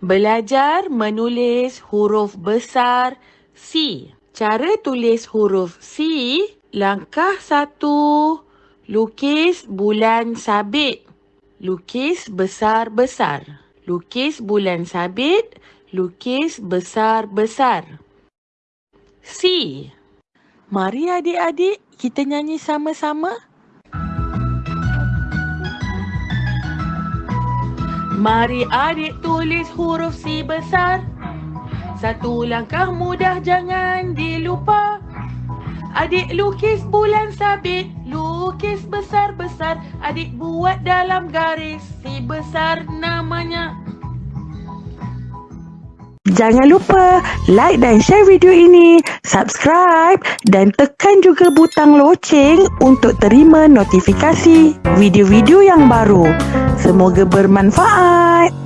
Belajar menulis huruf besar C. Cara tulis huruf C, langkah satu, lukis bulan sabit. Lukis besar-besar. Lukis bulan sabit, lukis besar-besar. C. Mari adik-adik kita nyanyi sama-sama. Mari adik tulis huruf C besar. Satu langkah mudah jangan dilupa. Adik lukis bulan sabit, lukis besar-besar. Adik buat dalam garis C besar namanya. Jangan lupa like dan share video ini, subscribe dan tekan juga butang loceng untuk terima notifikasi video-video yang baru. Semoga bermanfaat.